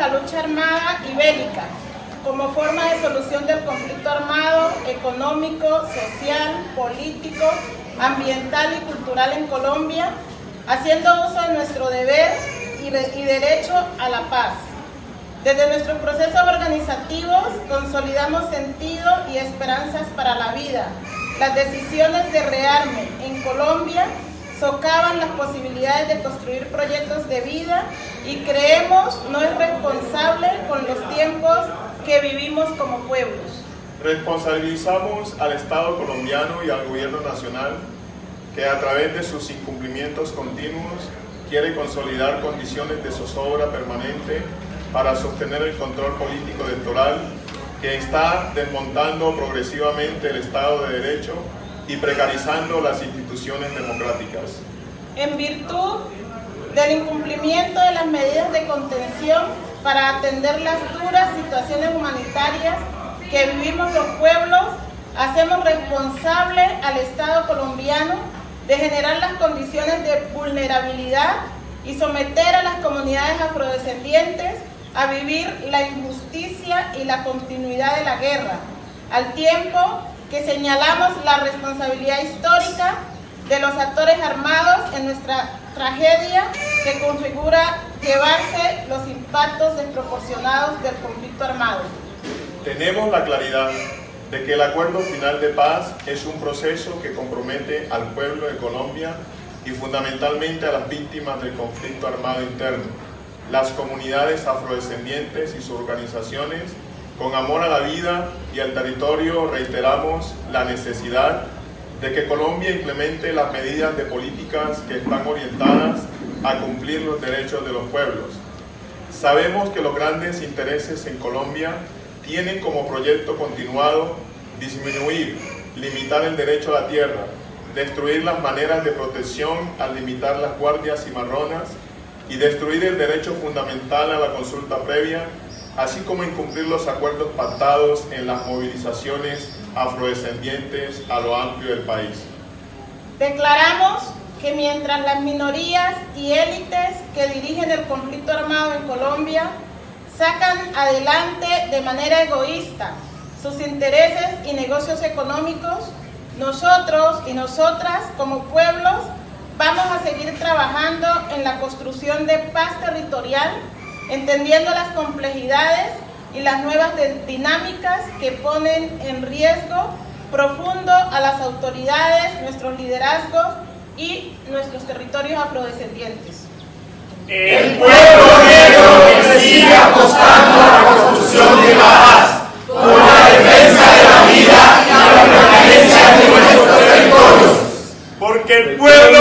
la lucha armada y bélica como forma de solución del conflicto armado, económico, social, político, ambiental y cultural en Colombia, haciendo uso de nuestro deber y, derecho a la paz. Desde nuestros procesos organizativos consolidamos sentido y esperanzas para la vida. Las decisiones de rearme en Colombia socavan las posibilidades de construir proyectos de vida y creemos no es responsable con los tiempos que vivimos como pueblos. Responsabilizamos al Estado colombiano y al gobierno nacional que a través de sus incumplimientos continuos quiere consolidar condiciones de zozobra permanente para sostener el control político electoral que está desmontando progresivamente el Estado de Derecho y precarizando las instituciones democráticas. En virtud del incumplimiento de las medidas de contención para atender las duras situaciones humanitarias que vivimos los pueblos, hacemos responsable al Estado colombiano de generar las condiciones de vulnerabilidad y someter a las comunidades afrodescendientes a vivir la injusticia y la continuidad de la guerra, al tiempo que señalamos la responsabilidad histórica de los actores armados en nuestra tragedia que configura llevarse los impactos desproporcionados del conflicto armado. Tenemos la claridad de que el acuerdo final de paz es un proceso que compromete al pueblo de Colombia y fundamentalmente a las víctimas del conflicto armado interno, las comunidades afrodescendientes y sus organizaciones con amor a la vida y al territorio reiteramos la necesidad de que Colombia implemente las medidas de políticas que están orientadas a cumplir los derechos de los pueblos. Sabemos que los grandes intereses en Colombia tienen como proyecto continuado disminuir, limitar el derecho a la tierra, destruir las maneras de protección al limitar las guardias cimarronas y destruir el derecho fundamental a la consulta previa, así como incumplir los acuerdos pactados en las movilizaciones afrodescendientes a lo amplio del país. Declaramos que mientras las minorías y élites que dirigen el conflicto armado en Colombia sacan adelante de manera egoísta sus intereses y negocios económicos, nosotros y nosotras como pueblos vamos a seguir trabajando en la construcción de paz territorial, entendiendo las complejidades y las nuevas dinámicas que ponen en riesgo profundo a las autoridades, nuestros liderazgos y nuestros territorios afrodescendientes. El pueblo negro sigue apostando a la construcción de la paz, por la defensa de la vida y la permanencia de nuestros territorios. Porque el pueblo